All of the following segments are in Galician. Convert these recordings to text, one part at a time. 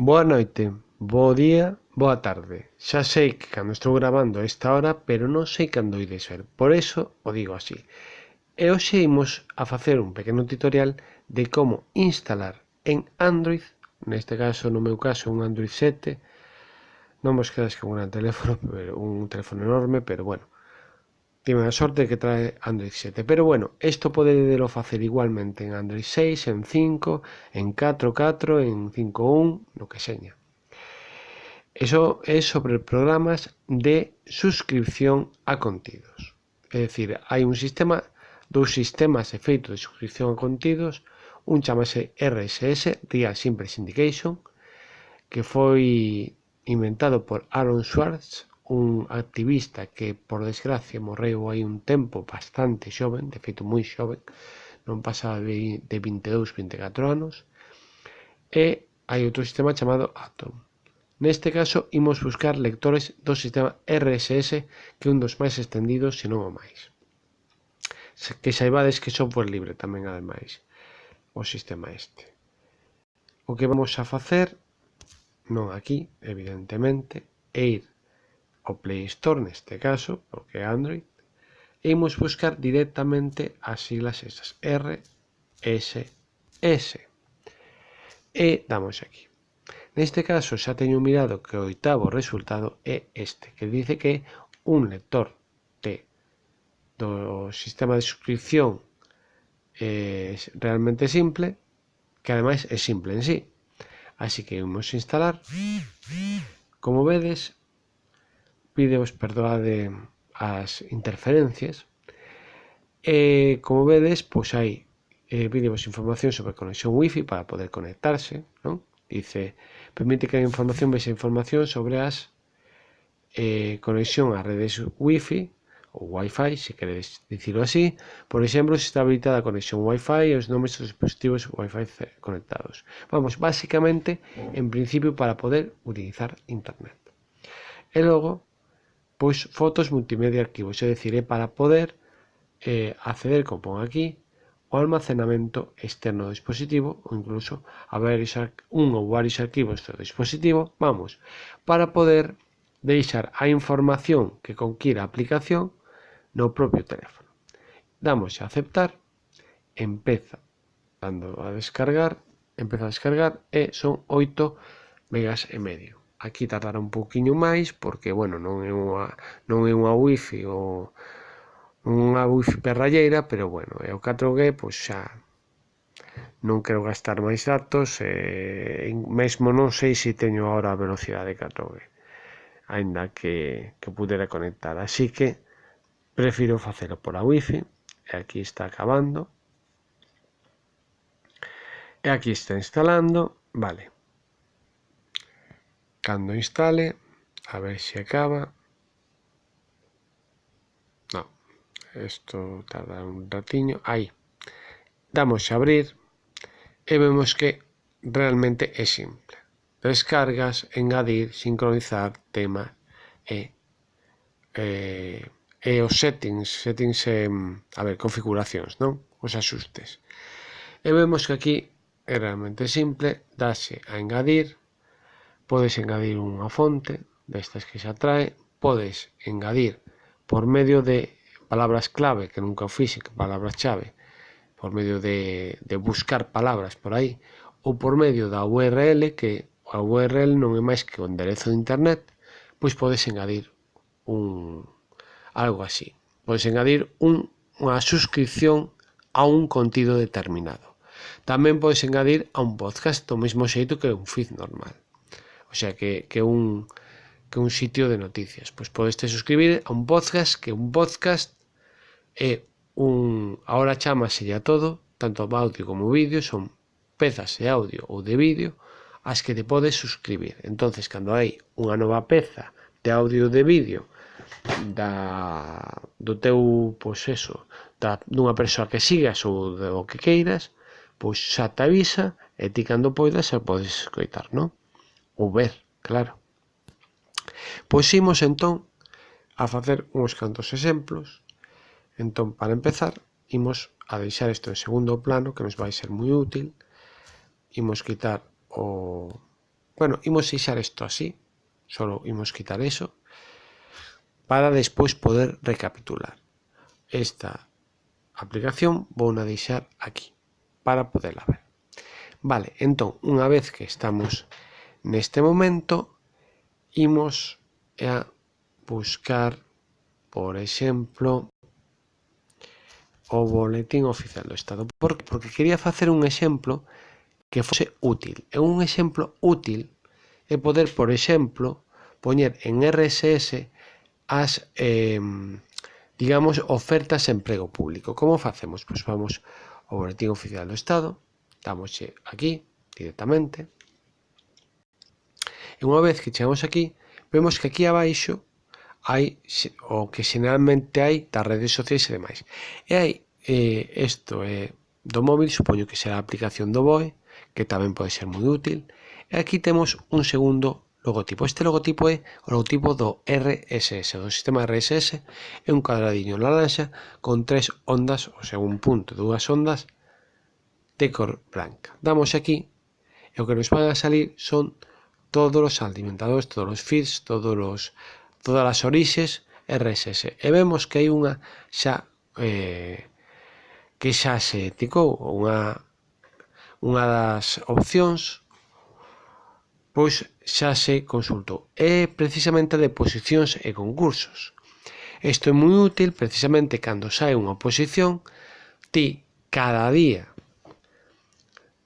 Boa noite, bo día, boa tarde. Xa sei que cando estou grabando a esta hora, pero non sei cando ides ver. Por eso o digo así. E hoxe imos a facer un pequeno tutorial de como instalar en Android, neste caso, no meu caso, un Android 7, non vos quedas con un teléfono, pero, un teléfono enorme, pero bueno, tiene a sorte que trae Android 7. Pero bueno, isto podedelo facer igualmente en Android 6, en 5, en 4.4, en 5.1, no que seña. Eso é sobre programas de suscripción a contidos. É dicir, hai un sistema, dous sistemas e de suscripción a contidos, un chamase RSS, Real Simple Syndication, que foi inventado por Aaron Schwartz un activista que por desgracia morreu hai un tempo bastante xoven, de feito moi xoven, non pasaba de 22, 24 anos, e hai outro sistema chamado Atom. Neste caso, imos buscar lectores do sistema RSS, que é un dos máis extendidos, se non o máis. Que saibades que software libre tamén, ademais, o sistema este. O que vamos a facer, non aquí, evidentemente, é ir o Play Store neste caso, porque é Android, e imos buscar directamente as siglas esas RSS. E damos aquí. Neste caso xa teño mirado que o oitavo resultado é este, que dice que un lector de do sistema de suscripción eh, é realmente simple, que ademais é simple en sí. Así que imos instalar. Como vedes, vídeos, pois, perdoade as interferencias. E, como vedes, pois hai eh, vídeos información sobre conexión wifi para poder conectarse, non? Dice, permite que a información vexe información sobre as eh, conexión a redes wifi ou wifi, se queredes dicirlo así. Por exemplo, se está habilitada a conexión wifi e os nomes dos dispositivos wifi conectados. Vamos, basicamente, en principio, para poder utilizar internet. E logo, pois fotos multimedia arquivos, é dicir, é para poder eh, acceder, como pon aquí, o almacenamento externo do dispositivo ou incluso a varios un ou varios arquivos do dispositivo, vamos, para poder deixar a información que conquira a aplicación no propio teléfono. Damos a aceptar, empeza dando a descargar, empeza a descargar e son 8 megas e medio. Aquí tardará un pouquiño máis porque, bueno, non é unha, non é unha wifi ou unha wifi perralleira, pero bueno, é o 4G, pois xa non quero gastar máis datos e mesmo non sei se teño agora a velocidade 4G aínda que, que pudera conectar. Así que prefiro facelo pola wifi e aquí está acabando. E aquí está instalando vale cando instale, a ver se acaba. No, isto tarda un ratiño, aí. Damos a abrir e vemos que realmente é simple. Descargas, engadir, sincronizar tema e, eh, e os settings, settings e, a ver, configuracións, non? Os axustes. E vemos que aquí é realmente simple, dase a engadir, podes engadir unha fonte destas que xa trae, podes engadir por medio de palabras clave, que nunca o fixe, que palabras chave, por medio de, de buscar palabras por aí, ou por medio da URL, que a URL non é máis que o enderezo de internet, pois podes engadir un algo así. Podes engadir un, unha suscripción a un contido determinado. Tamén podes engadir a un podcast do mesmo xeito que un feed normal. O sea que, que un que un sitio de noticias. Pois podes te suscribir a un podcast, que un podcast é un ahora chamase a todo, tanto audio como vídeo, son pezas de audio ou de vídeo as que te podes suscribir. Entonces, cando hai unha nova peza de audio ou de vídeo da do teu, pois eso, da, dunha persoa que sigas ou do que queiras, pois xa te avisa e ti cando poidas xa podes escoitar, non? ou ver, claro. Pois imos entón a facer uns cantos exemplos. Entón, para empezar, imos a deixar isto en segundo plano, que nos vai ser moi útil. Imos quitar o... Bueno, imos deixar isto así, solo imos quitar eso, para despois poder recapitular. Esta aplicación vou na deixar aquí, para poderla ver. Vale, entón, unha vez que estamos Neste momento imos a buscar, por exemplo, o boletín oficial do Estado. Por? Porque quería facer un exemplo que fose útil. E un exemplo útil é poder, por exemplo, poñer en RSS as, eh, digamos, ofertas de emprego público. Como facemos? Pois vamos ao boletín oficial do Estado, damoslle aquí directamente, E unha vez que chegamos aquí, vemos que aquí abaixo hai o que generalmente hai das redes sociais e demais. E hai eh, isto eh, do móvil, supoño que será a aplicación do BOE, que tamén pode ser moi útil. E aquí temos un segundo logotipo. Este logotipo é o logotipo do RSS, do sistema RSS, é un cuadradiño laranxa con tres ondas, ou sea, un punto, dúas ondas de cor branca. Damos aquí e o que nos van a salir son todos os alimentadores, todos os feeds, todos os, todas as orixes RSS. E vemos que hai unha xa eh, que xa se ticou unha unha das opcións pois xa se consultou. É precisamente de posicións e concursos. Isto é moi útil precisamente cando sai unha oposición, ti cada día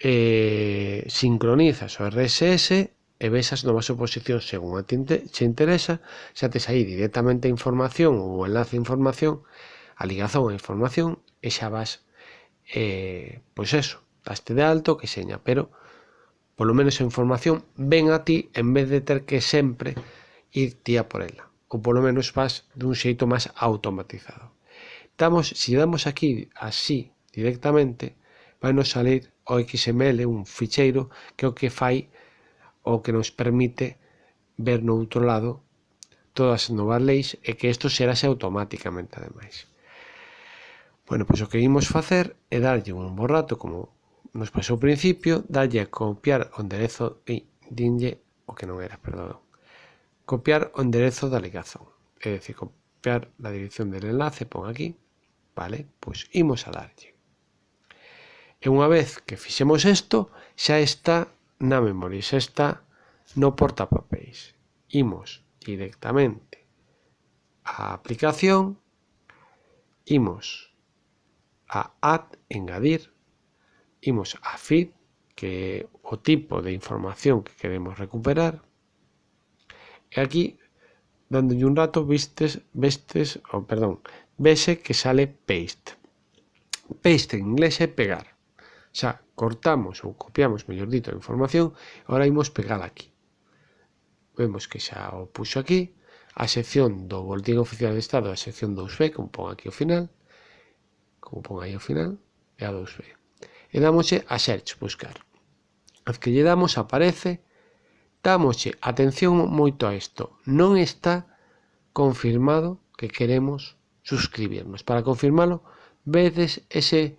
eh, sincronizas o RSS e ves as novas oposicións según a ti che interesa, xa tes aí directamente a información ou o enlace de información, a ligazón a información, e xa vas, eh, pois eso, daste de alto, que seña, pero polo menos a información ven a ti en vez de ter que sempre ir tía por ela, ou polo menos vas dun xeito máis automatizado. Damos, si damos aquí así directamente, vai nos salir o XML, un ficheiro, que o que fai o que nos permite ver no outro lado todas as novas leis e que isto xerase automáticamente ademais. Bueno, pois o que imos facer é darlle un borrato, como nos pasou ao principio, darlle a copiar o enderezo e dinlle o que non era, perdón. Copiar o enderezo da ligazón, é dicir, copiar a dirección del enlace, pon aquí, vale? Pois imos a darlle. E unha vez que fixemos isto, xa está na memoria xa está no portapapéis. Imos directamente á aplicación, imos a Add, engadir, imos a Feed, que é o tipo de información que queremos recuperar, e aquí, dándolle un rato, vistes, vestes, oh, perdón, vese que sale Paste. Paste en inglés é pegar xa cortamos ou copiamos, mellor dito, a información, agora imos pegala aquí. Vemos que xa o puxo aquí, a sección do Boletín Oficial de Estado, a sección 2B, como pon aquí ao final, como pon aí ao final, é a 2B. E damoslle a search, buscar. As que lle damos aparece, damoslle atención moito a isto, non está confirmado que queremos suscribirnos. Para confirmalo, vedes ese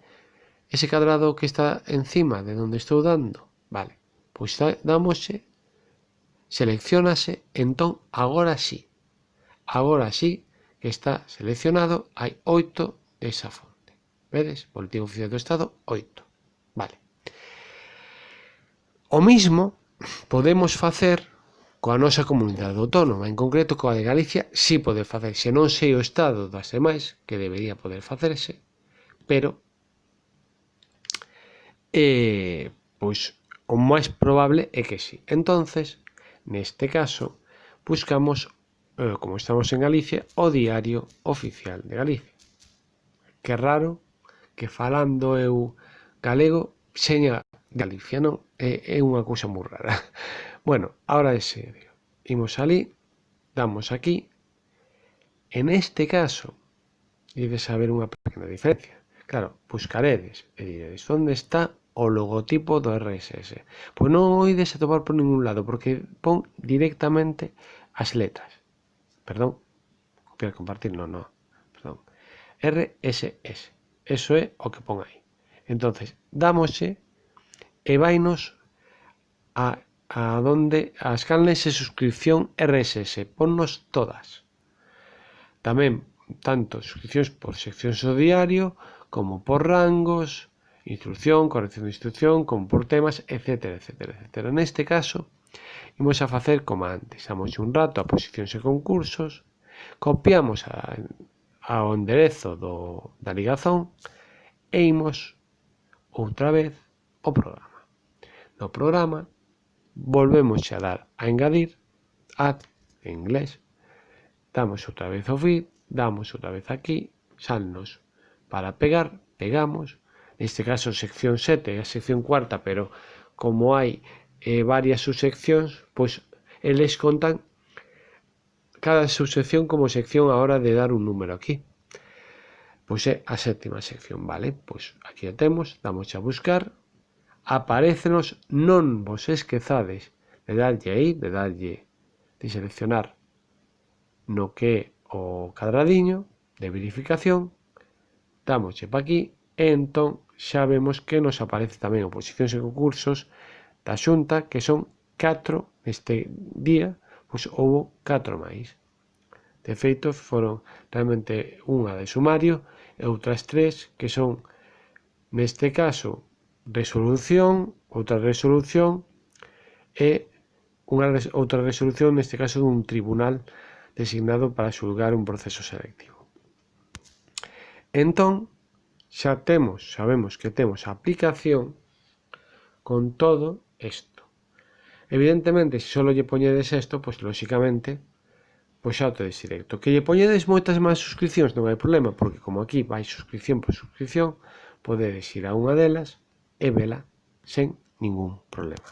ese cadrado que está encima de donde estou dando, vale, pois damoslle, seleccionase, entón agora sí, agora sí que está seleccionado, hai 8 desa fonte. Vedes? Boletín Oficial do Estado, 8, Vale. O mismo podemos facer coa nosa comunidade autónoma, en concreto coa de Galicia, si pode facerse, non sei o estado das demais, que debería poder facerse, pero eh, pois o máis probable é que sí. Entonces, neste caso, buscamos, eh, como estamos en Galicia, o Diario Oficial de Galicia. Que raro que falando eu galego seña Galicia, non? É, é unha cousa moi rara. Bueno, ahora é serio. Imos ali, damos aquí. En este caso, ides a ver unha pequena diferencia. Claro, buscaredes e diredes onde está o logotipo do RSS. Pois non o ides a topar por ningún lado, porque pon directamente as letras. Perdón, copiar, compartir, non, non, perdón. RSS, eso é o que pon aí. Entonces, damosche e vainos a, a donde as canles de suscripción RSS, ponnos todas. Tamén tanto suscripcións por seccións do diario como por rangos, instrucción, corrección de instrucción, como por temas, etcétera, etcétera, etcétera. Neste caso, imos a facer como antes. Damos un rato a posicións e concursos, copiamos a, ao enderezo do, da ligazón e imos outra vez o programa. No programa volvemos a dar a engadir add en inglés, damos outra vez o feed, damos outra vez aquí, salnos para pegar, pegamos, neste caso sección 7 e a sección cuarta, pero como hai eh, varias subseccións, pois eles contan cada subsección como sección a hora de dar un número aquí. Pois é a sétima sección, vale? Pois aquí a temos, damos a buscar, aparecenos, non vos esquezades de darlle aí, de darlle, de seleccionar no que é o cadradiño de verificación, damoslle pa aquí, e entón xa vemos que nos aparece tamén oposicións e concursos da Xunta, que son 4 neste día, pois houbo 4 máis. De feito, foron realmente unha de sumario e outras tres que son, neste caso, resolución, outra resolución e unha res outra resolución, neste caso dun tribunal designado para xulgar un proceso selectivo. Entón, xa temos, sabemos que temos a aplicación con todo isto. Evidentemente, se só lle poñedes isto, pois lóxicamente, pois xa o tedes directo. Que lle poñedes moitas máis suscripcións non hai problema, porque como aquí vai suscripción por suscripción, podedes ir a unha delas e vela sen ningún problema.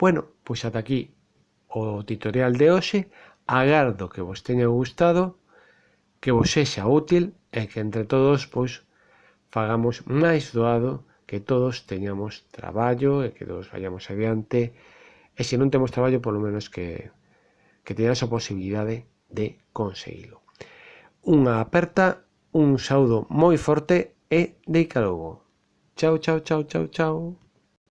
Bueno, pois ata aquí o tutorial de hoxe. Agardo que vos teña gustado, que vos sexa útil e que entre todos pois fagamos máis doado que todos teñamos traballo e que todos vayamos adiante e se non temos traballo polo menos que, que teñamos a posibilidade de conseguilo. Unha aperta, un saúdo moi forte e de logo. Chao, chao, chao, chao, chao.